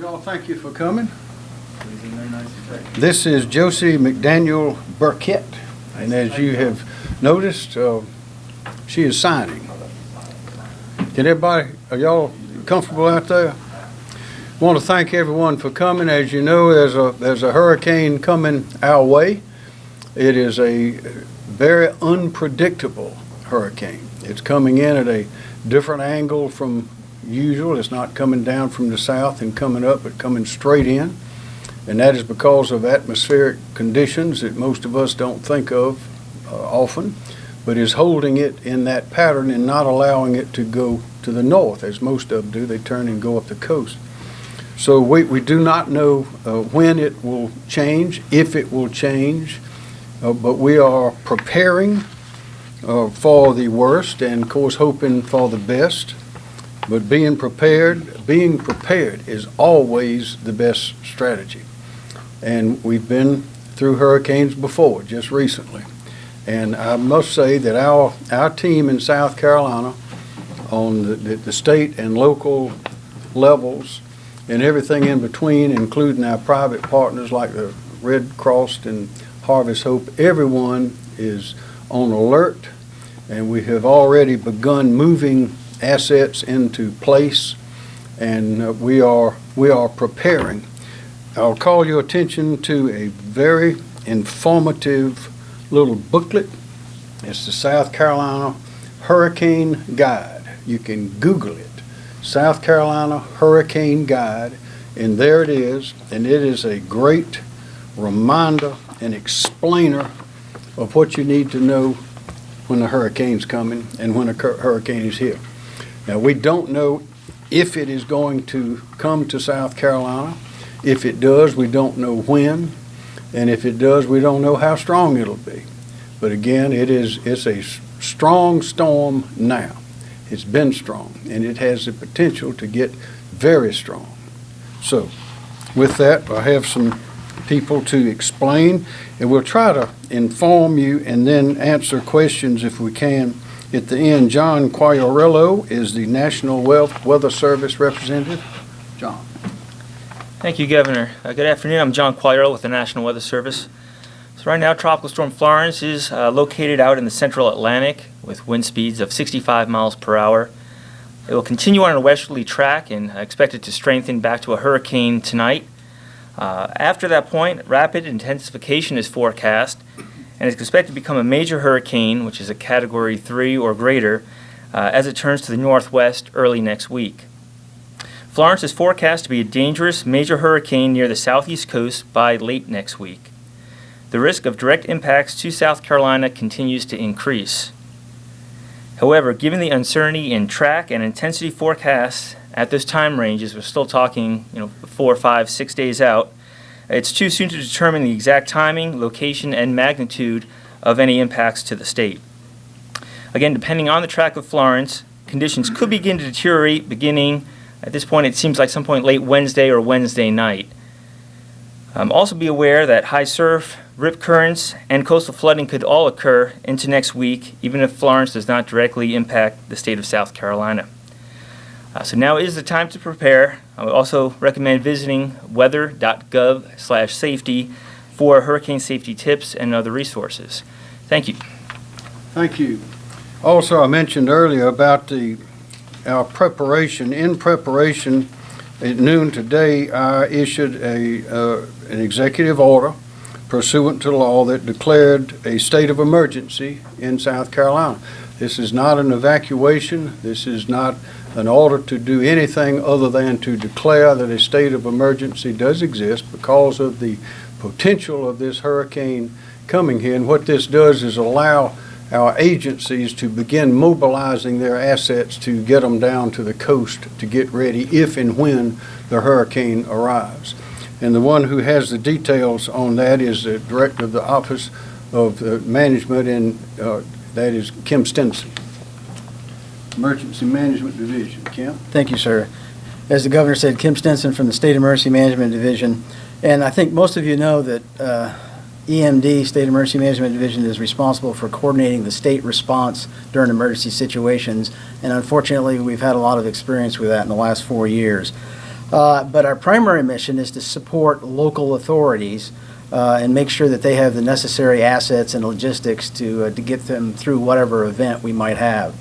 Y'all, thank you for coming. This is Josie McDaniel Burkett, and as you have noticed, uh, she is signing. Can everybody, are y'all comfortable out there? Want to thank everyone for coming. As you know, there's a, there's a hurricane coming our way. It is a very unpredictable hurricane. It's coming in at a different angle from usual. It's not coming down from the south and coming up, but coming straight in. And that is because of atmospheric conditions that most of us don't think of uh, often, but is holding it in that pattern and not allowing it to go to the north, as most of them do. They turn and go up the coast. So we, we do not know uh, when it will change, if it will change, uh, but we are preparing uh, for the worst and, of course, hoping for the best. But being prepared, being prepared is always the best strategy. And we've been through hurricanes before, just recently. And I must say that our, our team in South Carolina, on the, the the state and local levels, and everything in between, including our private partners like the Red Cross and Harvest Hope, everyone is on alert, and we have already begun moving assets into place, and uh, we are, we are preparing. I'll call your attention to a very informative little booklet. It's the South Carolina Hurricane Guide. You can Google it. South Carolina Hurricane Guide, and there it is, and it is a great reminder and explainer of what you need to know when a hurricane's coming and when a hurricane is here. Now, we don't know if it is going to come to South Carolina. If it does, we don't know when, and if it does, we don't know how strong it'll be. But again, it is, it's a strong storm now. It's been strong, and it has the potential to get very strong. So, with that, I have some people to explain, and we'll try to inform you and then answer questions if we can at the end. John Quagliariello is the National Wealth Weather Service representative. John. Thank you, Governor. Uh, Good afternoon. I'm John Quagliariello with the National Weather Service. So right now, Tropical Storm Florence is uh, located out in the central Atlantic with wind speeds of 65 miles per hour. It will continue on a westerly track and expected to strengthen back to a hurricane tonight. Uh, After that point, rapid intensification is forecast and is expected to become a major hurricane, which is a Category 3 or greater, uh, as it turns to the northwest early next week. Florence is forecast to be a dangerous major hurricane near the southeast coast by late next week. The risk of direct impacts to South Carolina continues to increase. However, given the uncertainty in track and intensity forecasts at this time range, as we're still talking, you know, four, five, six days out, it's too soon to determine the exact timing, location, and magnitude of any impacts to the state. Again, depending on the track of Florence, conditions could begin to deteriorate beginning, at this point, it seems like some point late Wednesday or Wednesday night. Um, also be aware that high surf, rip currents, and coastal flooding could all occur into next week, even if Florence does not directly impact the state of South Carolina. Uh, so now is the time to prepare. I would also recommend visiting weather.gov/safety for hurricane safety tips and other resources. Thank you. Thank you. Also, I mentioned earlier about the, our preparation, in preparation, at noon today, I issued a, uh, an executive order pursuant to law that declared a state of emergency in South Carolina. This is not an evacuation, this is not an order to do anything other than to declare that a state of emergency does exist because of the potential of this hurricane coming here. And what this does is allow our agencies to begin mobilizing their assets to get them down to the coast to get ready if and when the hurricane arrives. And the one who has the details on that is the Director of the Office of Management, and uh, that is Kim Stenson. Emergency Management Division. Kim? Thank you, sir. As the governor said, Kim Stenson from the State Emergency Management Division. And I think most of you know that uh, EMD, State Emergency Management Division, is responsible for coordinating the state response during emergency situations. And unfortunately, we've had a lot of experience with that in the last four years. Uh, But our primary mission is to support local authorities uh, and make sure that they have the necessary assets and logistics to, uh, to get them through whatever event we might have.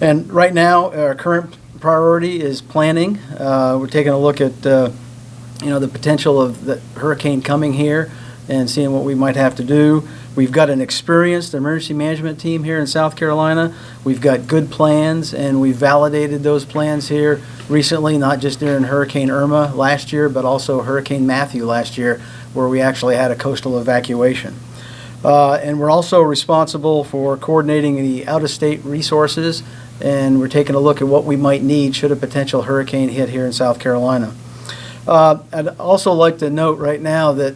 And right now, our current priority is planning. Uh, We're taking a look at, uh, you know, the potential of the hurricane coming here and seeing what we might have to do. We've got an experienced emergency management team here in South Carolina. We've got good plans, and we've validated those plans here recently, not just during Hurricane Irma last year, but also Hurricane Matthew last year, where we actually had a coastal evacuation. Uh, And we're also responsible for coordinating the out-of-state resources, and we're taking a look at what we might need should a potential hurricane hit here in South Carolina. Uh, I'd also like to note right now that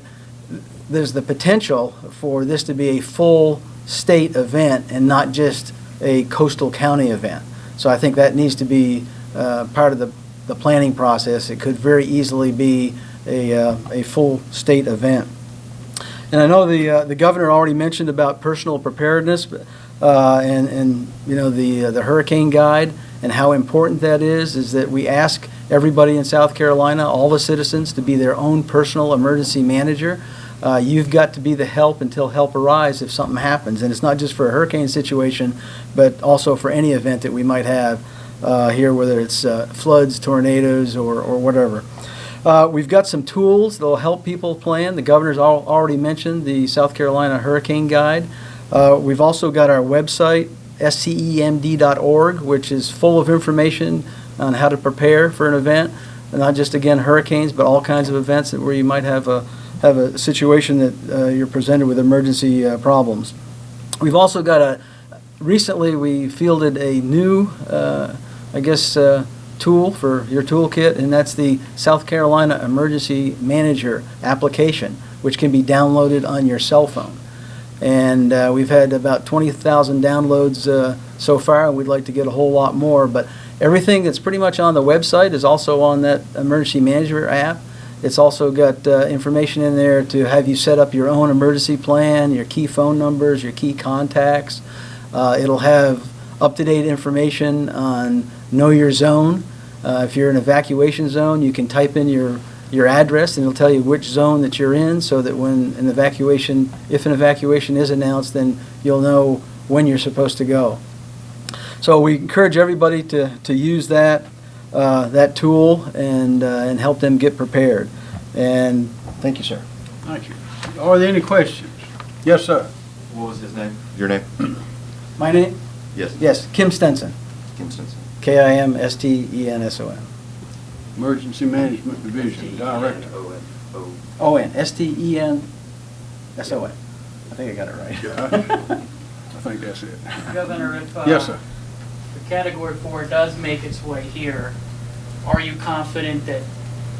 there's the potential for this to be a full state event and not just a coastal county event. So I think that needs to be uh, part of the, the planning process. It could very easily be a, uh, a full state event. And I know the, uh, the governor already mentioned about personal preparedness uh, and, and, you know, the, uh, the hurricane guide and how important that is, is that we ask everybody in South Carolina, all the citizens, to be their own personal emergency manager. Uh, You've got to be the help until help arrives if something happens. And it's not just for a hurricane situation, but also for any event that we might have uh, here, whether it's uh, floods, tornadoes, or, or whatever. Uh, We've got some tools that'll help people plan. The governor's al- already mentioned the South Carolina Hurricane Guide. Uh, We've also got our website, scemd.org, which is full of information on how to prepare for an event, and not just, again, hurricanes, but all kinds of events where you might have a, have a situation that uh, you're presented with emergency uh, problems. We've also got a, recently, we fielded a new, uh, I guess, uh, tool for your toolkit, and that's the South Carolina Emergency Manager application, which can be downloaded on your cell phone. And uh, we've had about 20,000 downloads uh, so far, and we'd like to get a whole lot more. But everything that's pretty much on the website is also on that Emergency Manager app. It's also got uh, information in there to have you set up your own emergency plan, your key phone numbers, your key contacts. Uh, It'll have up-to-date information on Know Your Zone. Uh, If you're in an evacuation zone, you can type in your, your address, and it'll tell you which zone that you're in, so that when an evacuation, if an evacuation is announced, then you'll know when you're supposed to go. So we encourage everybody to, to use that, uh, that tool and, uh, and help them get prepared. And, thank you, sir. Thank you. Are there any questions? Yes, sir. What was his name? Your name? My name? Yes. Yes, Kim Stenson, Kim Stenson. E K-I-M-S-T-E-N-S-O-N. Emergency Management Division Director. O-N-O. O-N, S-T-E-N-S-O-N. I think I got it right. I think that's it. Governor, if, uh, Yes, sir. if Category 4 does make its way here, are you confident that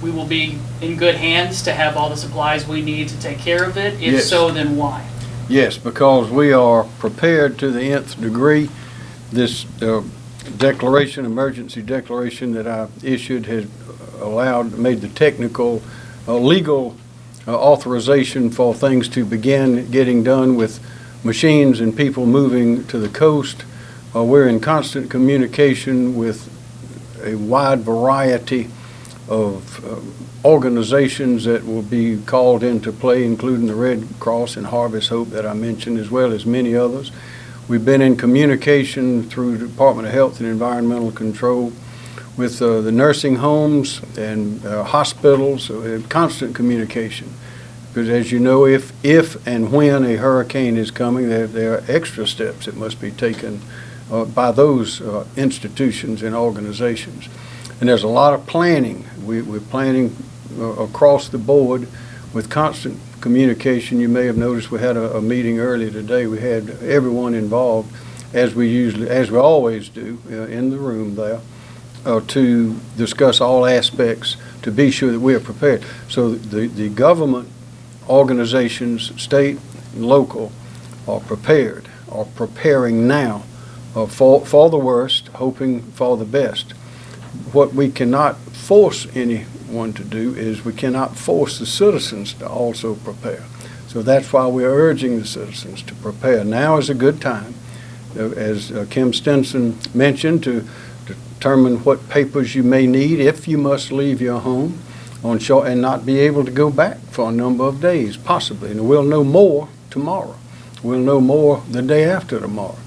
we will be in good hands to have all the supplies we need to take care of it? If Yes. so, then why? Yes, because we are prepared to the nth degree. This uh, declaration, emergency declaration that I issued has allowed, made the technical, uh, legal uh, authorization for things to begin getting done with machines and people moving to the coast. Uh, We're in constant communication with a wide variety of um, organizations that will be called into play, including the Red Cross and Harvest Hope that I mentioned, as well as many others. We've been in communication through the Department of Health and Environmental Control with uh, the nursing homes and uh, hospitals, so constant communication. Because as you know, if, if and when a hurricane is coming, there, there are extra steps that must be taken uh, by those uh, institutions and organizations. And there's a lot of planning. We, we're planning uh, across the board with constant communication. You may have noticed we had a, a meeting earlier today. We had everyone involved, as we usually, as we always do, uh, in the room there, uh, to discuss all aspects to be sure that we are prepared. So the, the government organizations, state and local, are prepared, are preparing now uh, for, for the worst, hoping for the best. What we cannot force anyone to do is we cannot force the citizens to also prepare. So that's why we're urging the citizens to prepare. Now is a good time, uh, as uh, Kim Stenson mentioned, to, determine what papers you may need if you must leave your home on short, and not be able to go back for a number of days, possibly. And we'll know more tomorrow. We'll know more the day after tomorrow.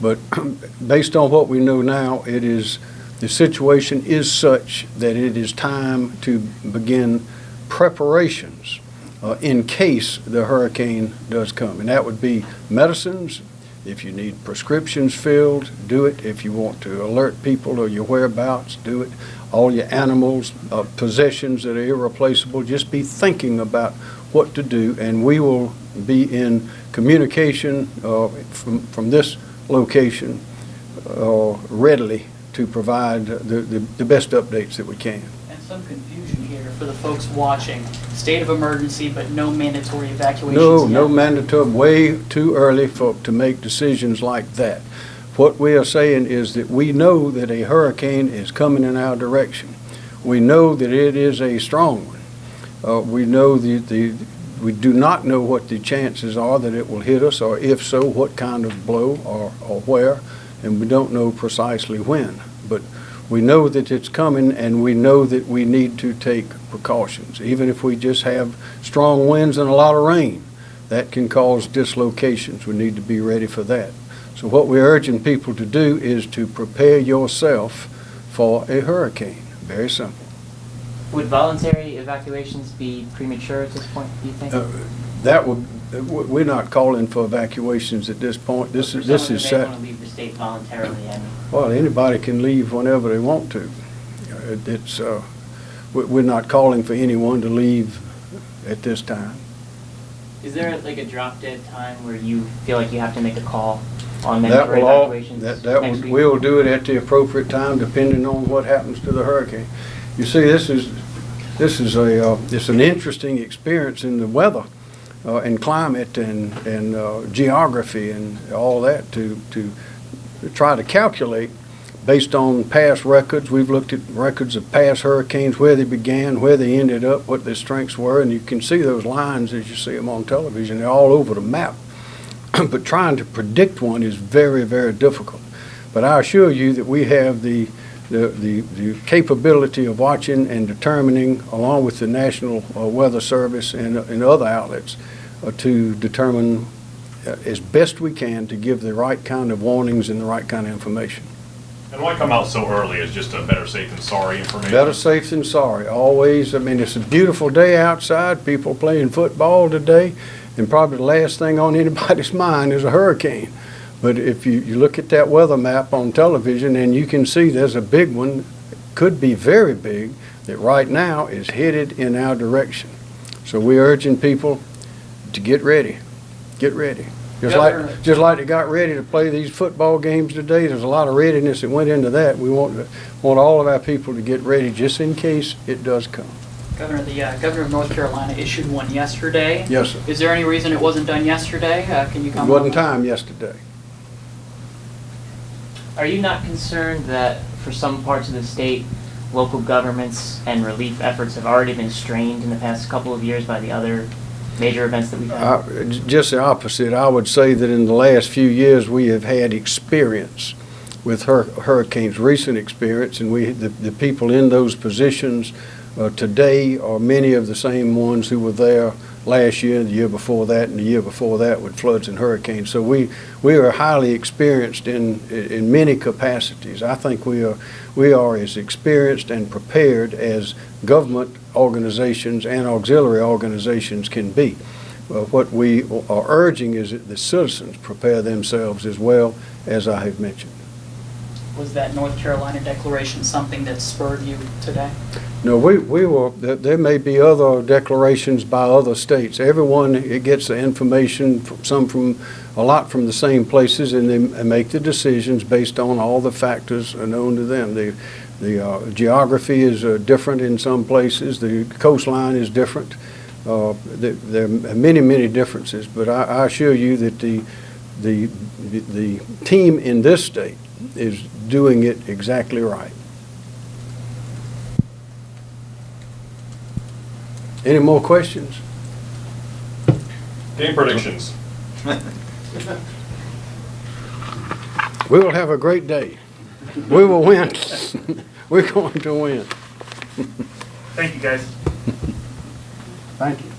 But based on what we know now, it is, the situation is such that it is time to begin preparations uh, in case the hurricane does come. And that would be medicines, if you need prescriptions filled, do it. If you want to alert people of your whereabouts, do it. All your animals, uh, possessions that are irreplaceable, just be thinking about what to do. And we will be in communication uh, from, from this location uh, readily to provide the, the, the best updates that we can. And some confusion here for the folks watching. State of emergency, but no mandatory evacuations No, no yet. mandatory, way too early for, to make decisions like that. What we are saying is that we know that a hurricane is coming in our direction. We know that it is a strong one. Uh, we know the, the, we do not know what the chances are that it will hit us, or if so, what kind of blow or, or where, and we don't know precisely when. But we know that it's coming, and we know that we need to take precautions. Even if we just have strong winds and a lot of rain, that can cause dislocations. We need to be ready for that. So what we're urging people to do is to prepare yourself for a hurricane. Very simple. Would voluntary evacuations be premature at this point, do you think? Uh, That would, we're not calling for evacuations at this point. This is, this is set. someone who may want to leave the state voluntarily, I mean. Well, anybody can leave whenever they want to. It- It's, uh, we- we're not calling for anyone to leave at this time. Is there like a drop dead time where you feel like you have to make a call on That mandatory will all, evacuations that, that next will, week? we'll do it at the appropriate time, depending on what happens to the hurricane. You see, this is, this is a, uh, it's an interesting experience in the weather, uh, and climate and, and, uh, geography and all that to, to try to calculate based on past records. We've looked at records of past hurricanes, where they began, where they ended up, what their strengths were, and you can see those lines as you see them on television. They're all over the map. But trying to predict one is very, very difficult. But I assure you that we have the, the, the the capability of watching and determining, along with the National uh, Weather Service and, and other outlets, uh, to determine uh, as best we can to give the right kind of warnings and the right kind of information. And why come out so early is just a better safe than sorry information? Better safe than sorry, always. I mean, it's a beautiful day outside, people playing football today, and probably the last thing on anybody's mind is a hurricane. But if you, you look at that weather map on television, and you can see there's a big one, could be very big, that right now is headed in our direction. So we're urging people to get ready, get ready. Just Governor- like, just like they got ready to play these football games today, there's a lot of readiness that went into that. We want, to- want all of our people to get ready just in case it does come. Governor, the uh, governor of North Carolina issued one yesterday. Yes, sir. Is there any reason it wasn't done yesterday? Uh, Can you It wasn't time yesterday. Are you not concerned that for some parts of the state, local governments and relief efforts have already been strained in the past couple of years by the other major events that we've had? J- Just the opposite. I would say that in the last few years, we have had experience with hur- hurricanes, recent experience, and we, the, the people in those positions uh, today are many of the same ones who were there last year, the year before that, and the year before that with floods and hurricanes. So we, we are highly experienced in, in many capacities. I think we are, we are as experienced and prepared as government organizations and auxiliary organizations can be. What we are urging is that the citizens prepare themselves as well, as I have mentioned. Was that North Carolina declaration something that spurred you today? No, we, we will, there, may be other declarations by other states. Everyone, it gets the information, from- some from, a lot from the same places, and they make the decisions based on all the factors known to them. The, the uh, geography is uh, different in some places, the coastline is different. Uh, There there are many, many differences, but I, I assure you that the, the, the team in this state is doing it exactly right. Any more questions? Game predictions. We will have a great day. We will win. We're going to win. Thank you, guys. Thank you.